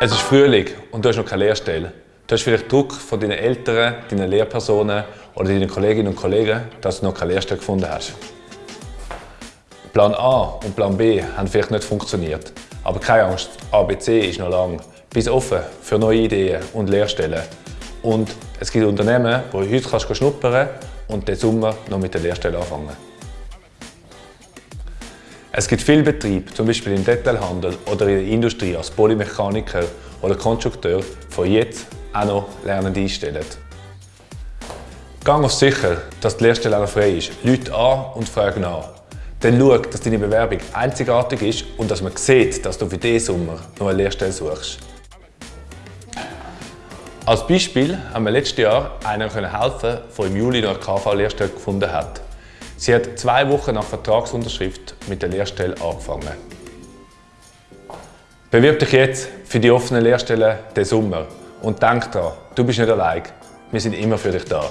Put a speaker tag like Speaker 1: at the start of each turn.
Speaker 1: Es ist Frühling und du hast noch keine Lehrstelle. Du hast vielleicht Druck von deinen Eltern, deinen Lehrpersonen oder deinen Kolleginnen und Kollegen, dass du noch keine Lehrstelle gefunden hast. Plan A und Plan B haben vielleicht nicht funktioniert. Aber keine Angst, ABC ist noch lang. Bist offen für neue Ideen und Lehrstellen. Und es gibt Unternehmen, wo du heute kannst schnuppern und den Sommer noch mit der Lehrstelle anfangen. Es gibt viele Betriebe, zum Beispiel im Detailhandel oder in der Industrie als Polymechaniker oder Konstrukteur, die jetzt auch noch Lernende einstellen. Gang auf sicher, dass die Lehrstelle auch frei ist. Leute an und fragen nach. Dann schau, dass deine Bewerbung einzigartig ist und dass man sieht, dass du für diesen Sommer noch eine Lehrstelle suchst. Als Beispiel haben wir letztes Jahr einer helfen, der im Juli noch eine KV-Lehrstelle gefunden hat. Sie hat zwei Wochen nach Vertragsunterschrift mit der Lehrstelle angefangen. Bewirb dich jetzt für die offenen Lehrstellen den Sommer und denk daran, du bist nicht allein. Wir sind immer für dich da.